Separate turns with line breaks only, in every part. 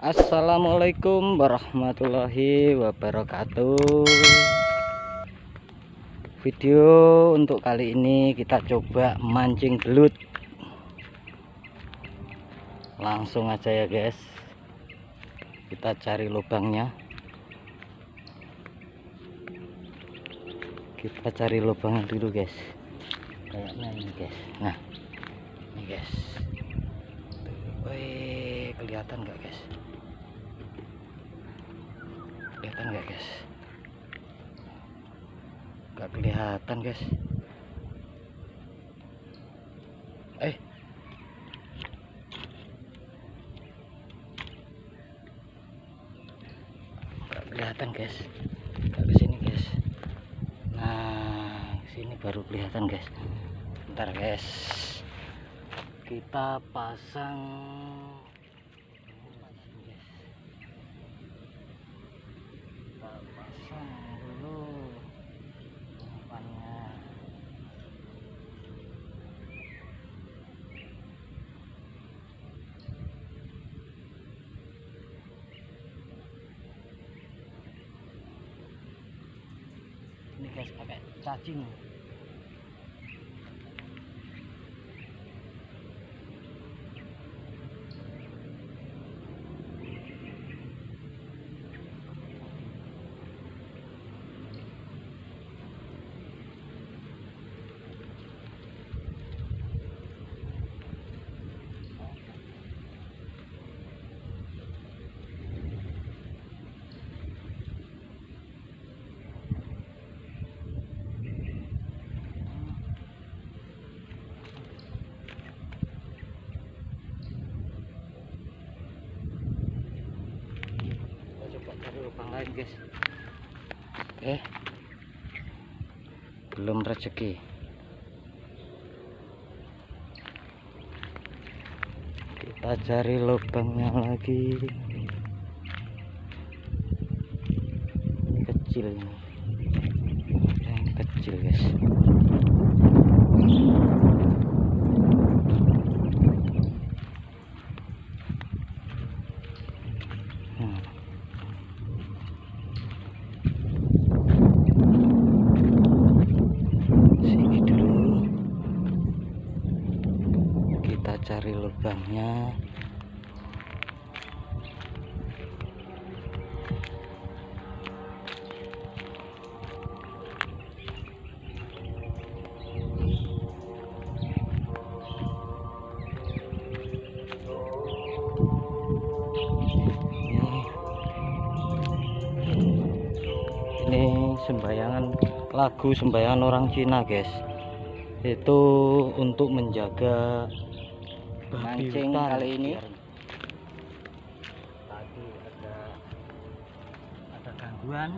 Assalamualaikum warahmatullahi wabarakatuh. Video untuk kali ini kita coba mancing belut. Langsung aja ya guys. Kita cari lubangnya. Kita cari lubangnya dulu guys. Kayaknya ini guys. Nah ini guys. Wih, kelihatan nggak guys? Kelihatan nggak guys? Nggak kelihatan guys. Eh, nggak kelihatan guys. Nggak ke sini guys. Nah, sini baru kelihatan guys. Ntar guys kita pasang ini guys pakai cacing lubang lain guys. Oke belum rezeki. Kita cari lubangnya lagi. Ini kecil ini. Yang kecil guys Hmm. sini dulu kita cari lubangnya. Ini sembayangan lagu sembayangan orang Cina guys. Itu untuk menjaga mancing kali ini. Tadi ada ada gangguan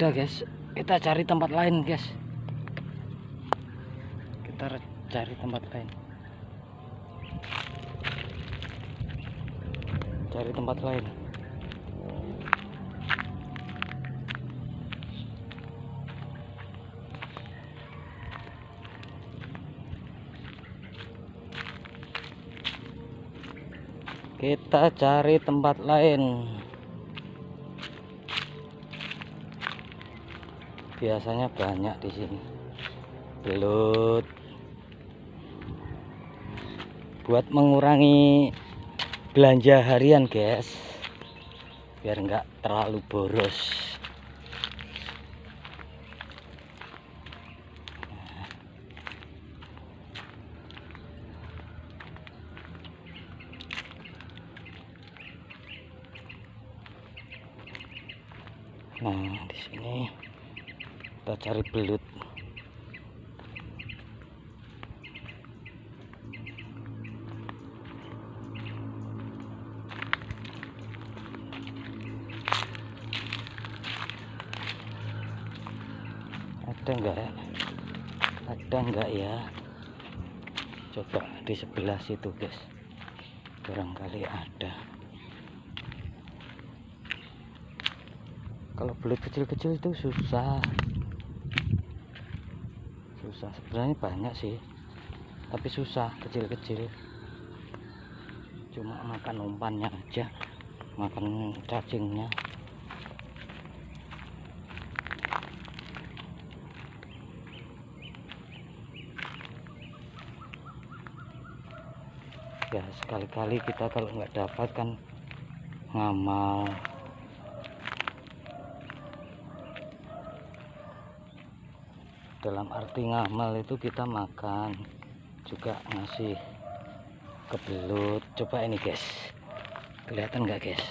ada guys. Kita cari tempat lain guys. Kita cari tempat lain. Cari tempat lain. Kita cari tempat lain biasanya banyak di sini. Belut. Buat mengurangi belanja harian guys. Biar nggak terlalu boros kita cari belut. Ada enggak ya? Ada enggak ya? Coba di sebelah situ guys. Barangkali ada. Kalau belut kecil-kecil itu susah susah. Sebenarnya banyak sih tapi susah kecil-kecil. Cuma makan umpannya aja makan cacingnya. Ya sekali-kali kita kalau nggak dapat kan ngamal dalam arti ngamal itu kita makan juga ngasih ke belut coba ini guys. Kelihatan nggak guys?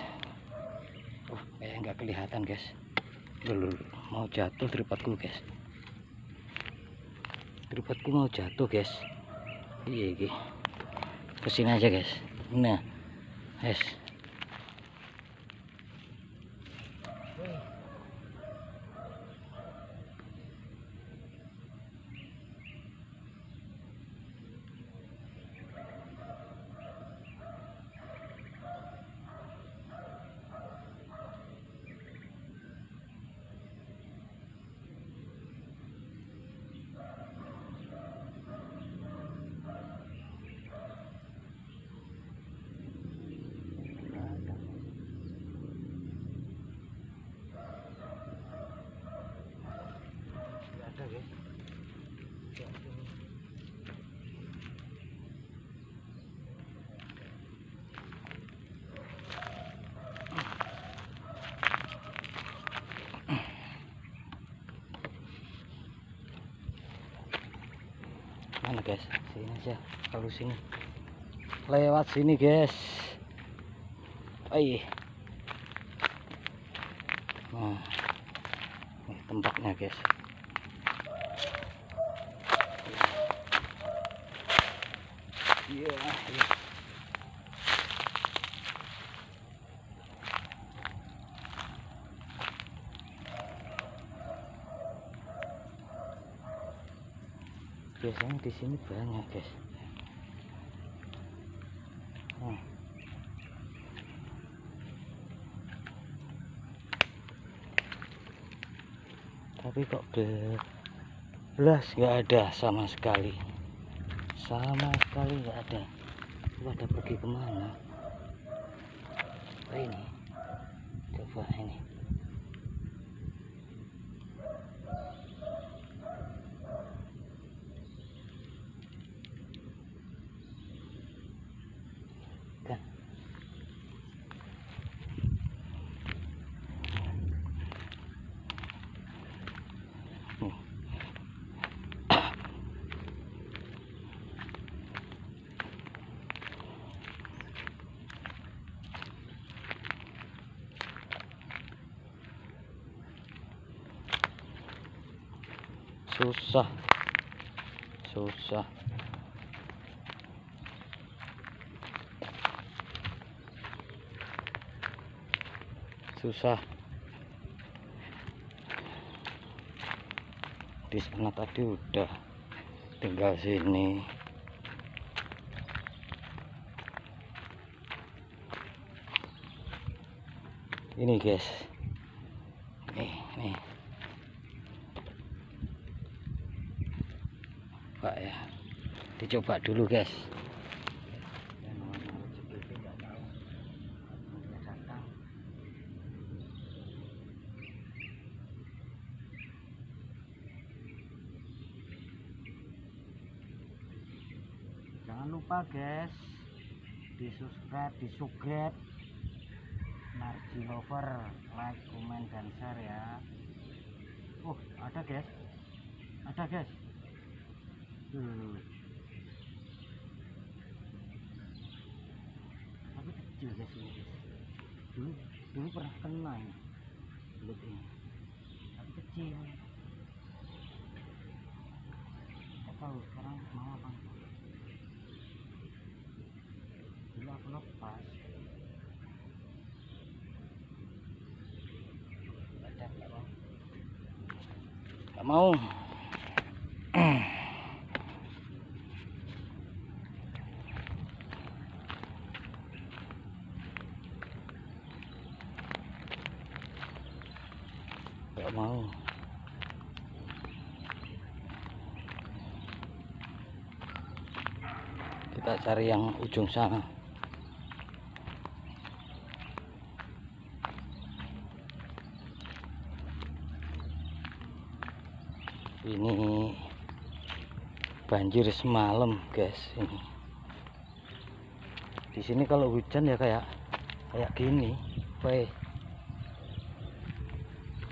Oh kayak nggak kelihatan guys. Dulu mau jatuh tripodku guys. Tripodku mau jatuh guys. Iya iya. Ke sini aja guys. Nah guys ada guys mana guys sini aja kalau sini. Lewat sini guys. Aih. nah ini tempatnya guys Iya, iya. Biasanya di sini banyak, guys. Nah. Tapi kok belas nggak ada sama sekali? Sama sekali nggak ada. Pada pergi ke mana? Ini? Coba ini kan Nih. Susah. Susah. Susah. Di sana tadi udah tinggal sini. Ini guys. Nih nih Pak ya dicoba dulu guys. Jangan lupa guys di subscribe di subscribe Narji Lover like komen dan share ya. Oh ada guys. Ada guys. Tuh ini guys dulu dulu pernah kena ini belut ini tapi kecil. Nggak tahu sekarang mau apa dulu aku lepas. Nggak mau nggak mau. Kita cari yang ujung sana. Ini banjir semalam guys ini. Di sini kalau hujan ya kayak kayak gini Weh.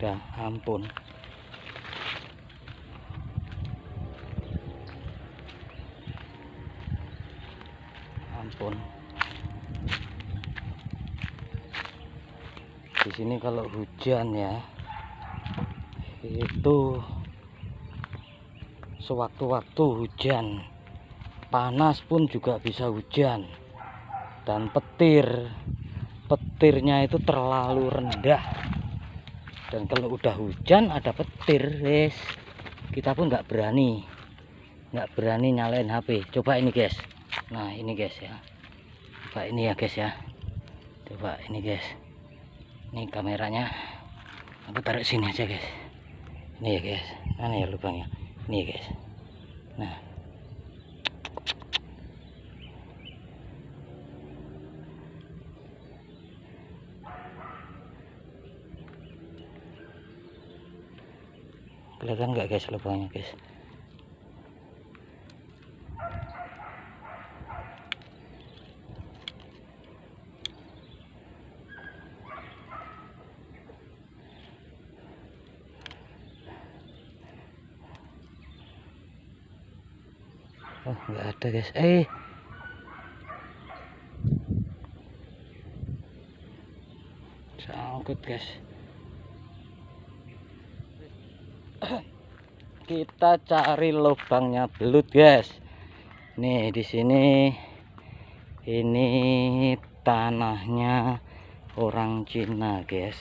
Udah ampun. Ampun. Di sini kalau hujan ya itu sewaktu-waktu hujan. Panas pun juga bisa hujan. Dan petir petirnya itu terlalu rendah dan kalau udah hujan ada petir guys kita pun nggak berani. Nggak berani nyalain HP coba ini guys. Nah ini guys ya. Coba ini ya guys ya. Coba ini guys. Ini kameranya. Aku taruh sini aja guys. Ini ya guys. Mana ya lubangnya? Ini ya guys. Nah kelihatan nggak guys lubangnya guys? Oh nggak ada guys. Eh! Sangkut guys kita cari lubangnya belut guys. Nih di sini. Ini tanahnya orang Cina guys.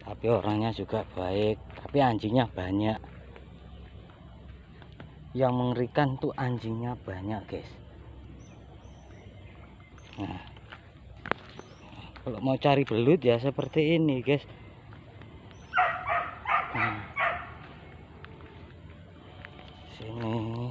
Tapi orangnya juga baik. Tapi anjingnya banyak. Yang mengerikan tuh anjingnya banyak guys. Nah. Kalau mau cari belut ya seperti ini guys. Nah, sini.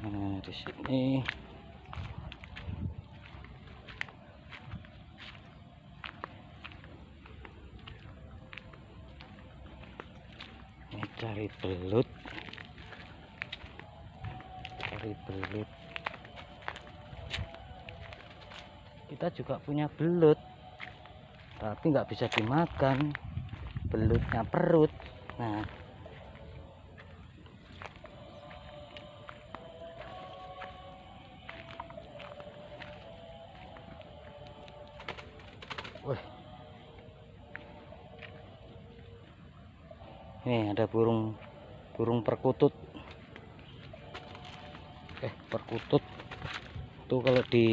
Nah, di sini belut cari belut kita juga punya belut tapi nggak bisa dimakan. Belutnya perut. Nah Ini ada burung burung perkutut. Eh, perkutut. Itu kalau di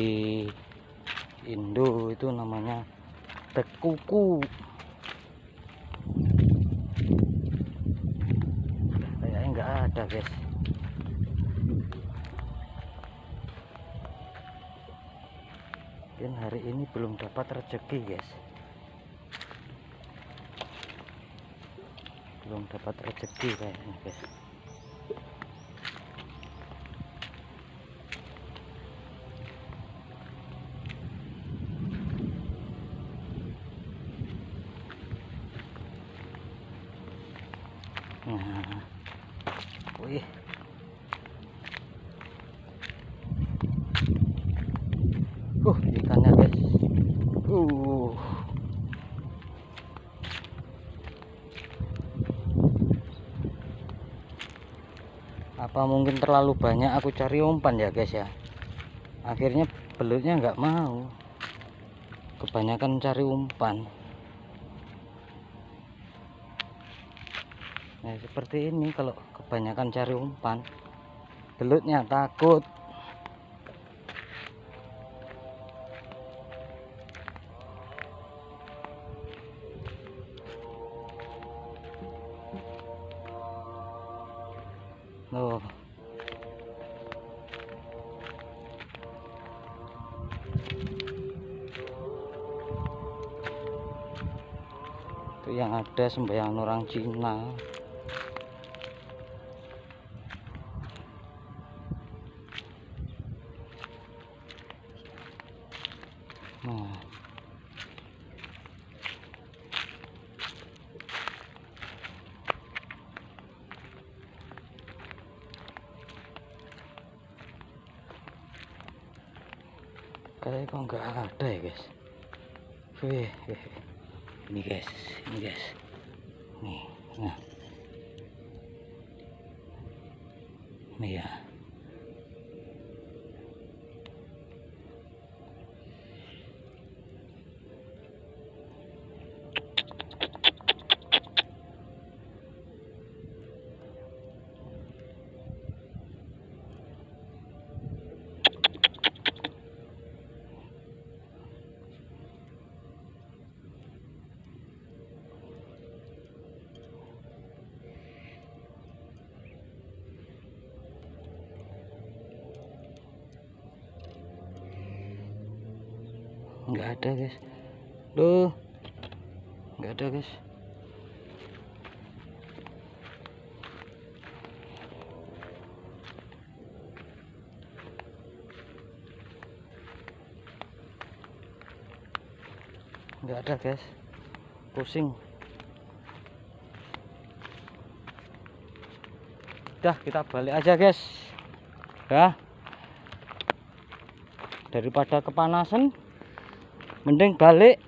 Indo itu namanya tekuku. Kayaknya nggak ada, guys. Mungkin hari ini belum dapat rezeki, guys. Belum dapat rezeki kayaknya, guys. uh ikannya guys uh apa mungkin terlalu banyak aku cari umpan ya guys ya? Akhirnya belutnya nggak mau. Kebanyakan cari umpan. Nah seperti ini kalau kebanyakan cari umpan. Belutnya takut Yang ada sembahyang orang Cina. Nggak ada guys. Duh. Nggak ada guys. Nggak ada guys. Pusing. Udah kita balik aja guys. Ya. Daripada kepanasan mending balik.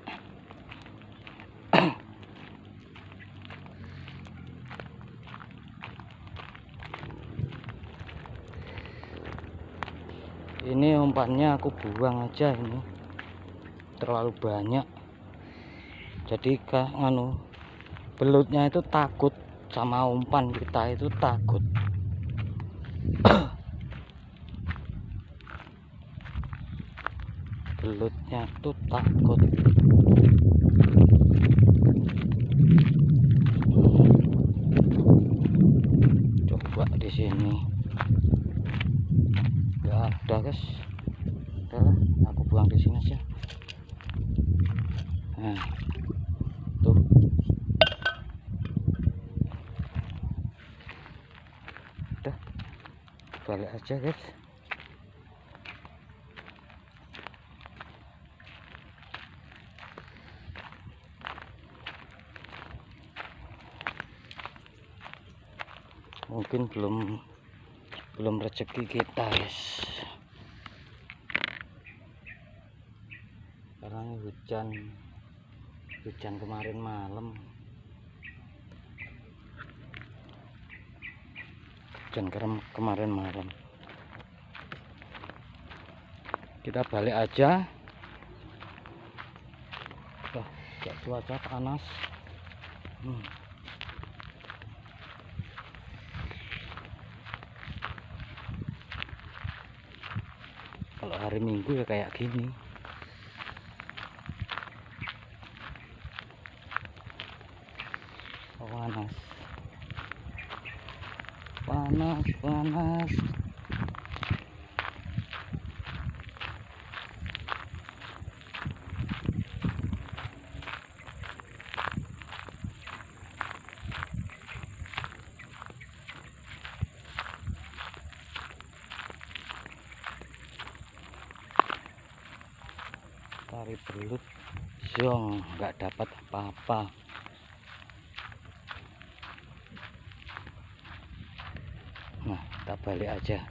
Ini umpannya aku buang aja ini. Terlalu banyak. Jadi kak nganu belutnya itu takut sama umpan kita itu takut belutnya tuh takut. Coba di sini. Nggak ada guys. Udahlah aku buang di sini aja. Nah tuh. Udah balik aja guys mungkin belum belum rezeki kita guys. Ini hujan hujan kemarin malam. Hujan kerem- kemarin malam. Kita balik aja. Wah, cuaca panas. Hmm. Kalau hari minggu ya kayak gini Oh, panas panas panas tari belut zong nggak dapat apa-apa. Nah kita balik aja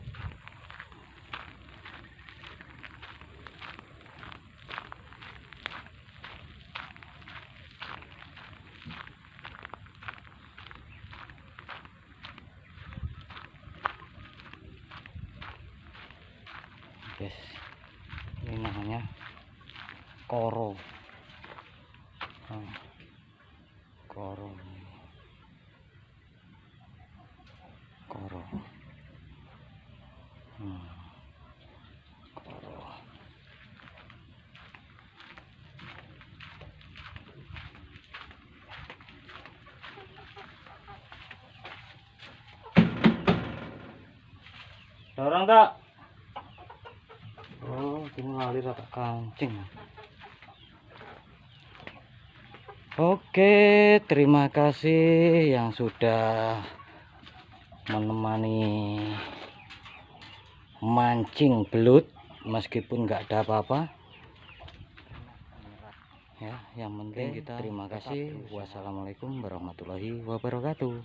namanya koro Nah, koro koro Hmm, koro dorong tak? Oh ini ngalir rata kancing. Oke terima kasih yang sudah menemani mancing belut meskipun nggak ada apa-apa. Ya yang penting kita terima kasih. wassalamualaikum warahmatullahi wabarakatuh